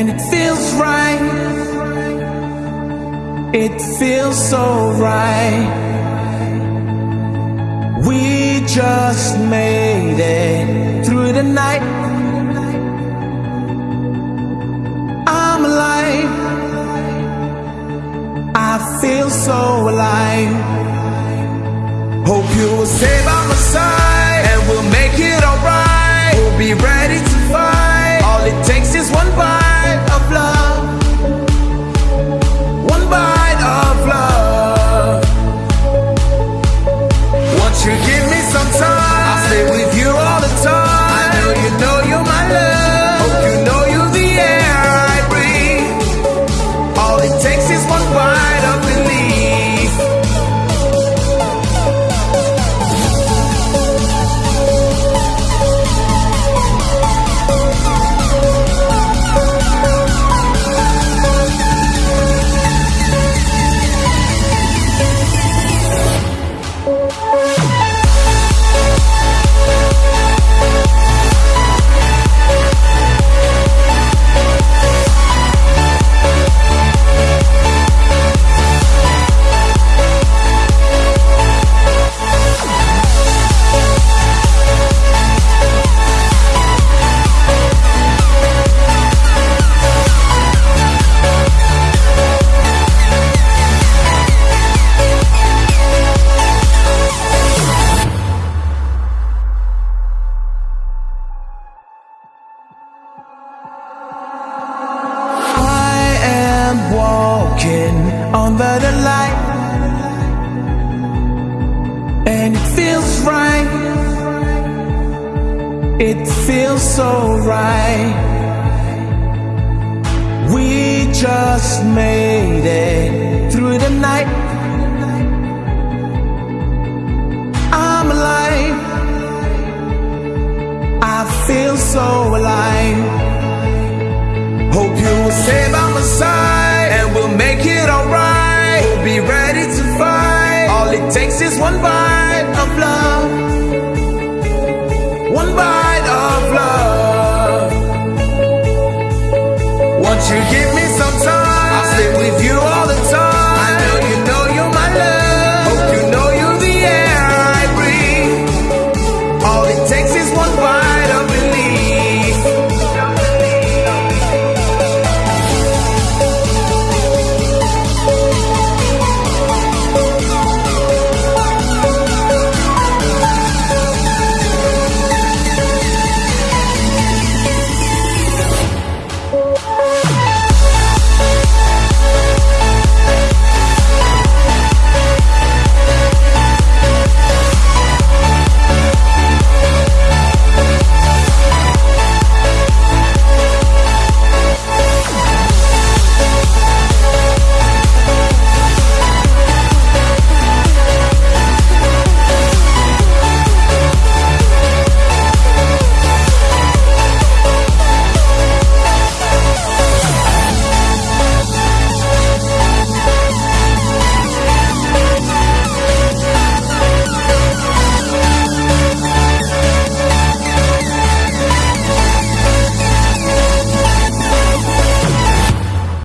and it feels right. It feels so right. We just made it through the night. I'm alive. I feel so alive. Hope you will save our. Under the light, and it feels right. It feels so right. We just made it through the night. I'm alive. I feel so alive. Hope you will stay by my side make it alright. We'll be ready to fight. All it takes is one bite of love. One bite of love. Won't you give me